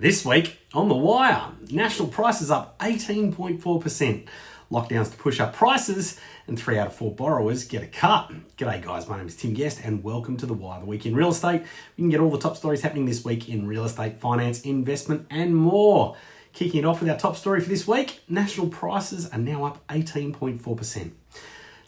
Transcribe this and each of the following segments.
This week on The Wire, national prices up 18.4%. Lockdowns to push up prices, and three out of four borrowers get a cut. G'day, guys. My name is Tim Guest, and welcome to The Wire, the week in real estate. We can get all the top stories happening this week in real estate, finance, investment, and more. Kicking it off with our top story for this week national prices are now up 18.4%.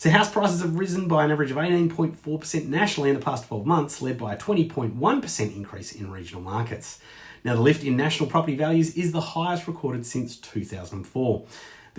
So house prices have risen by an average of 18.4% nationally in the past 12 months, led by a 20.1% increase in regional markets. Now, the lift in national property values is the highest recorded since 2004.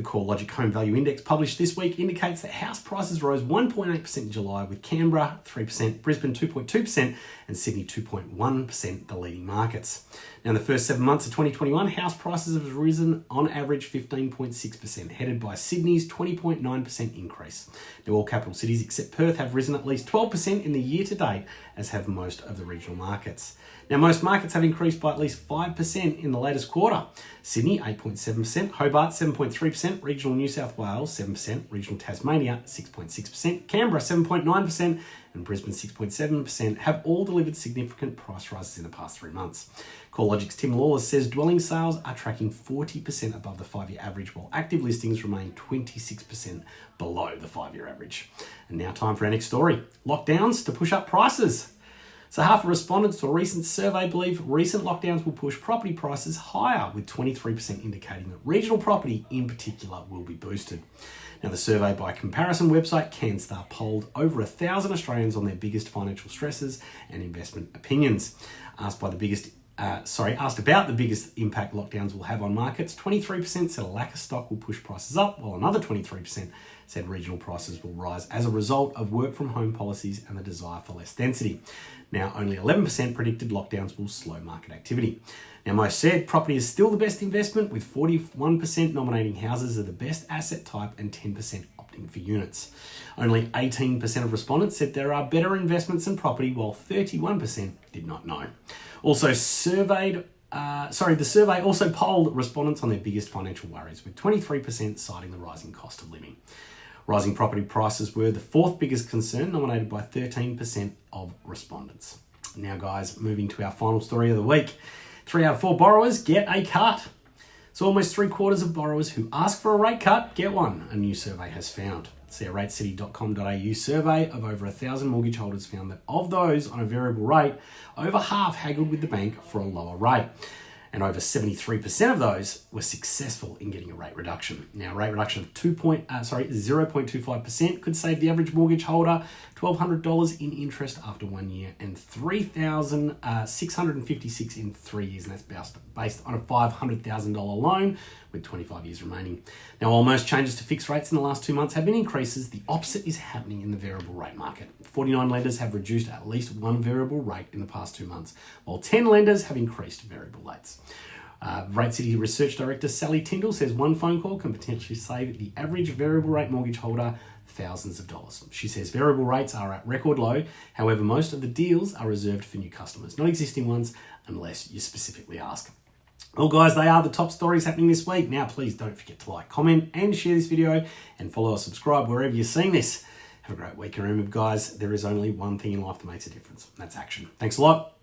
The CoreLogic Home Value Index published this week indicates that house prices rose 1.8% in July, with Canberra 3%, Brisbane 2.2%, and Sydney 2.1% the leading markets. Now, in the first seven months of 2021, house prices have risen on average 15.6%, headed by Sydney's 20.9% increase. Now, all capital cities except Perth have risen at least 12% in the year to date, as have most of the regional markets. Now, most markets have increased by at least 5% in the latest quarter. Sydney, 8.7%, Hobart, 7.3%, regional New South Wales, 7%, regional Tasmania, 6.6%, Canberra, 7.9%, and Brisbane 6.7% have all delivered significant price rises in the past three months. CoreLogic's Tim Lawless says dwelling sales are tracking 40% above the five year average, while active listings remain 26% below the five year average. And now, time for our next story lockdowns to push up prices. So, half of respondents to a recent survey believe recent lockdowns will push property prices higher, with 23% indicating that regional property in particular will be boosted. Now, the survey by comparison website Canstar polled over a thousand Australians on their biggest financial stresses and investment opinions. Asked by the biggest uh, sorry, asked about the biggest impact lockdowns will have on markets, 23% said a lack of stock will push prices up, while another 23% said regional prices will rise as a result of work from home policies and the desire for less density. Now, only 11% predicted lockdowns will slow market activity. Now, most said property is still the best investment, with 41% nominating houses as the best asset type and 10% opting for units. Only 18% of respondents said there are better investments in property, while 31% did not know. Also surveyed uh, sorry, the survey also polled respondents on their biggest financial worries, with 23% citing the rising cost of living. Rising property prices were the fourth biggest concern, nominated by 13% of respondents. Now, guys, moving to our final story of the week. Three out of four borrowers get a cut. So, almost three quarters of borrowers who ask for a rate cut get one, a new survey has found. See a ratecity.com.au survey of over a thousand mortgage holders found that of those on a variable rate, over half haggled with the bank for a lower rate and over 73% of those were successful in getting a rate reduction. Now, a rate reduction of 2 point, uh, sorry, 0.25% could save the average mortgage holder $1,200 in interest after one year and 3,656 uh, in three years, and that's based, based on a $500,000 loan with 25 years remaining. Now, while most changes to fixed rates in the last two months have been increases, the opposite is happening in the variable rate market. 49 lenders have reduced at least one variable rate in the past two months, while 10 lenders have increased variable rates. Uh, Rate City Research Director Sally Tindall says one phone call can potentially save the average variable rate mortgage holder thousands of dollars. She says variable rates are at record low. However, most of the deals are reserved for new customers, not existing ones, unless you specifically ask. Well, guys, they are the top stories happening this week. Now, please don't forget to like, comment, and share this video, and follow or subscribe wherever you're seeing this. Have a great week. And remember, guys, there is only one thing in life that makes a difference, and that's action. Thanks a lot.